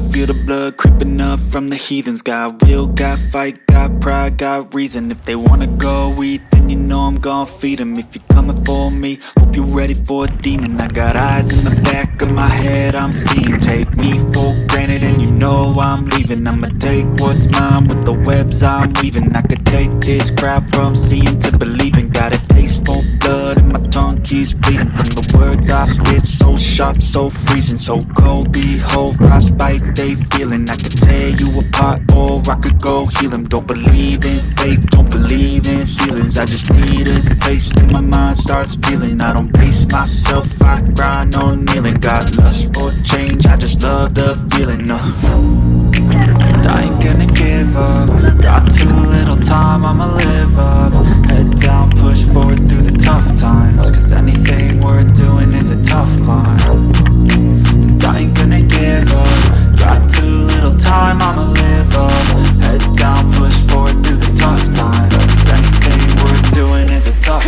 blood creeping up from the heathens. Got will, got fight, got pride, got reason. If they wanna go eat, then you know I'm gon' feed 'em. If you're coming for me, hope you're ready for a demon. I got eyes in the back of my head, I'm seeing. Take me for granted and you know I'm leaving. I'ma take what's mine with the webs I'm weaving. I could take this crowd from seeing to believing. Got a taste for blood and my tongue keeps bleeding. the words I spit, so sharp, so freezing So cold, behold, frostbite they feeling. I could tear you apart or I could go heal 'em. Don't believe in fate, don't believe in ceilings. I just need a taste and my mind starts peeling I don't pace myself, I grind on kneeling. Got lust for change, I just love the feeling uh. I ain't gonna give up. Got too little time, I'ma live up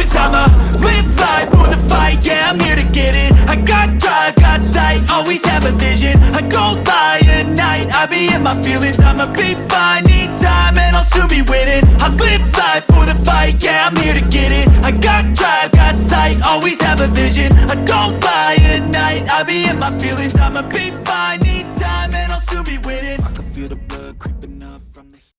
Cause I'ma live life for the fight, yeah, I'm here to get it. I got drive, got sight, always have a vision. I go by at night, I be in my feelings. I'ma be fine, need time, and I'll soon be winning. I live life for the fight, yeah, I'm here to get it. I got drive, got sight, always have a vision. I don't lie at night, I be in my feelings. I'ma be fine